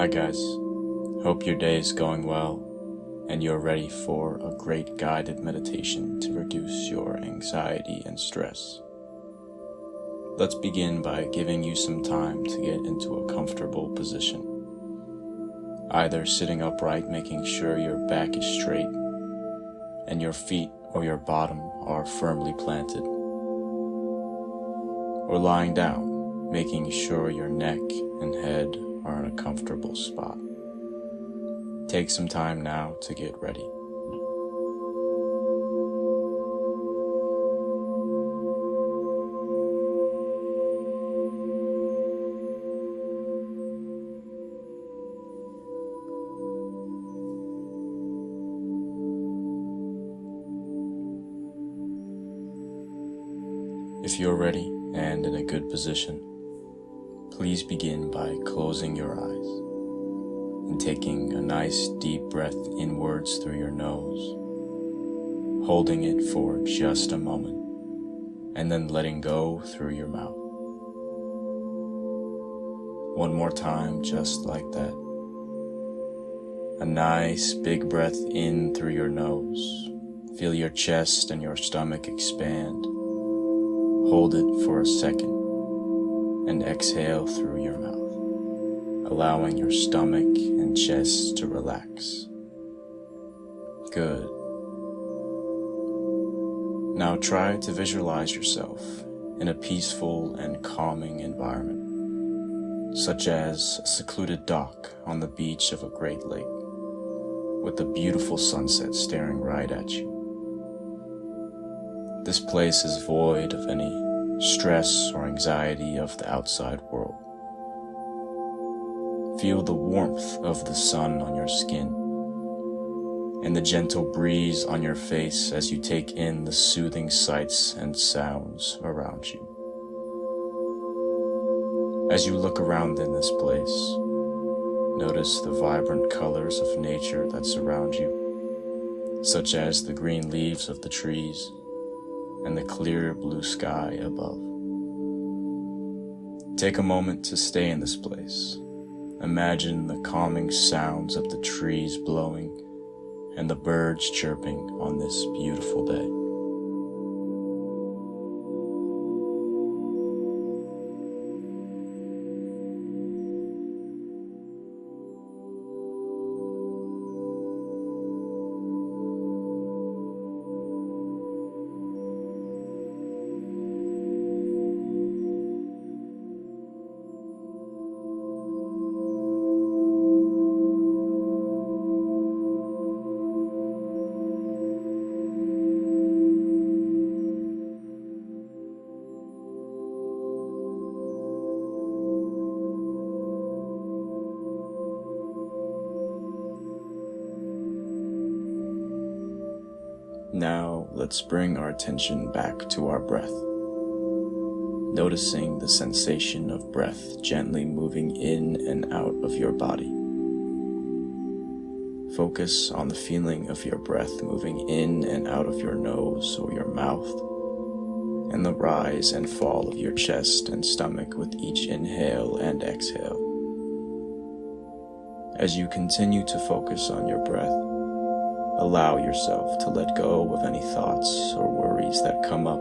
Hi guys, hope your day is going well and you're ready for a great guided meditation to reduce your anxiety and stress. Let's begin by giving you some time to get into a comfortable position. Either sitting upright making sure your back is straight and your feet or your bottom are firmly planted, or lying down making sure your neck and head are in a comfortable spot. Take some time now to get ready. If you're ready and in a good position, please begin by closing your eyes and taking a nice deep breath inwards through your nose, holding it for just a moment, and then letting go through your mouth. One more time, just like that. A nice big breath in through your nose. Feel your chest and your stomach expand. Hold it for a second and exhale through your mouth, allowing your stomach and chest to relax. Good. Now try to visualize yourself in a peaceful and calming environment, such as a secluded dock on the beach of a great lake, with a beautiful sunset staring right at you. This place is void of any stress or anxiety of the outside world. Feel the warmth of the sun on your skin and the gentle breeze on your face as you take in the soothing sights and sounds around you. As you look around in this place, notice the vibrant colors of nature that surround you, such as the green leaves of the trees, and the clear blue sky above. Take a moment to stay in this place. Imagine the calming sounds of the trees blowing and the birds chirping on this beautiful day. Now let's bring our attention back to our breath. Noticing the sensation of breath gently moving in and out of your body. Focus on the feeling of your breath moving in and out of your nose or your mouth, and the rise and fall of your chest and stomach with each inhale and exhale. As you continue to focus on your breath, Allow yourself to let go of any thoughts or worries that come up,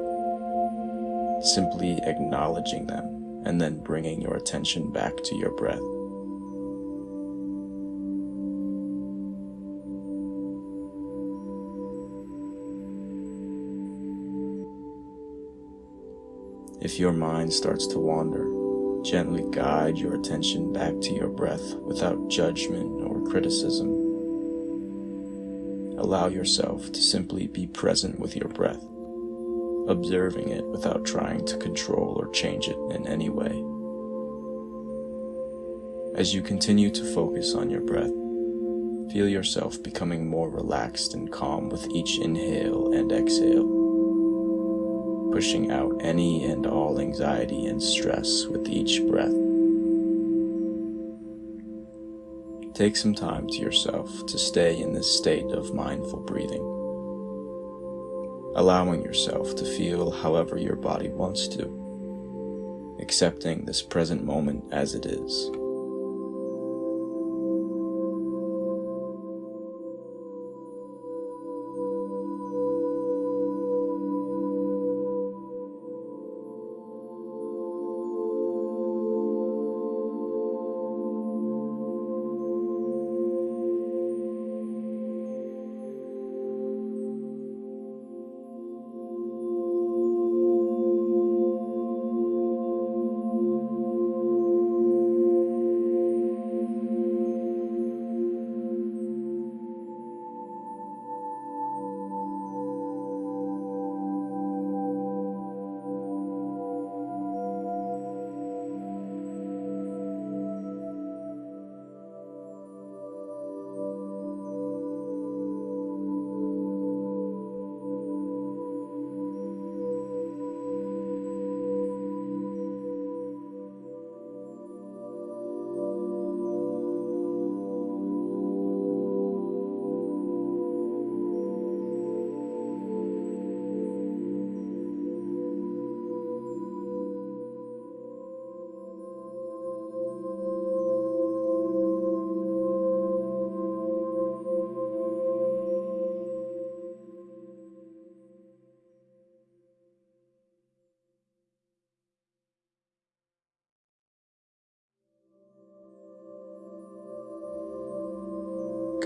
simply acknowledging them and then bringing your attention back to your breath. If your mind starts to wander, gently guide your attention back to your breath without judgment or criticism. Allow yourself to simply be present with your breath, observing it without trying to control or change it in any way. As you continue to focus on your breath, feel yourself becoming more relaxed and calm with each inhale and exhale, pushing out any and all anxiety and stress with each breath. Take some time to yourself to stay in this state of mindful breathing, allowing yourself to feel however your body wants to, accepting this present moment as it is.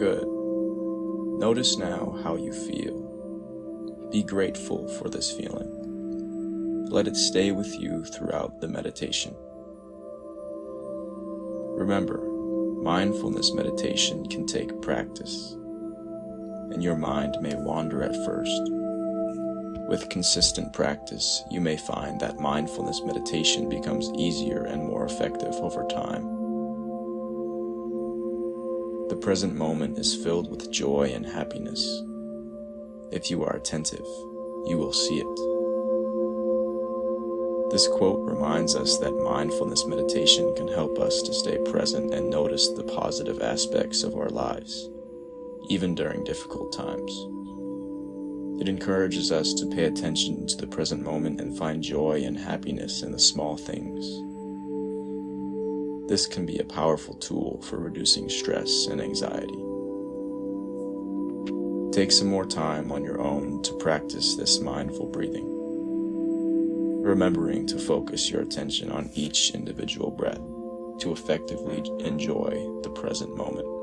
Good. Notice now how you feel. Be grateful for this feeling. Let it stay with you throughout the meditation. Remember, mindfulness meditation can take practice, and your mind may wander at first. With consistent practice, you may find that mindfulness meditation becomes easier and more effective over time. The present moment is filled with joy and happiness. If you are attentive, you will see it. This quote reminds us that mindfulness meditation can help us to stay present and notice the positive aspects of our lives, even during difficult times. It encourages us to pay attention to the present moment and find joy and happiness in the small things. This can be a powerful tool for reducing stress and anxiety. Take some more time on your own to practice this mindful breathing, remembering to focus your attention on each individual breath to effectively enjoy the present moment.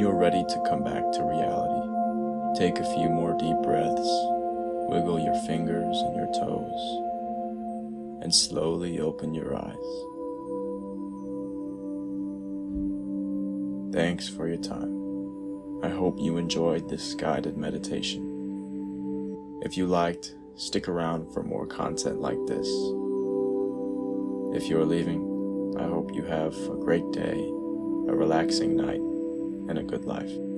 You're ready to come back to reality, take a few more deep breaths, wiggle your fingers and your toes, and slowly open your eyes. Thanks for your time. I hope you enjoyed this guided meditation. If you liked, stick around for more content like this. If you're leaving, I hope you have a great day, a relaxing night, and a good life.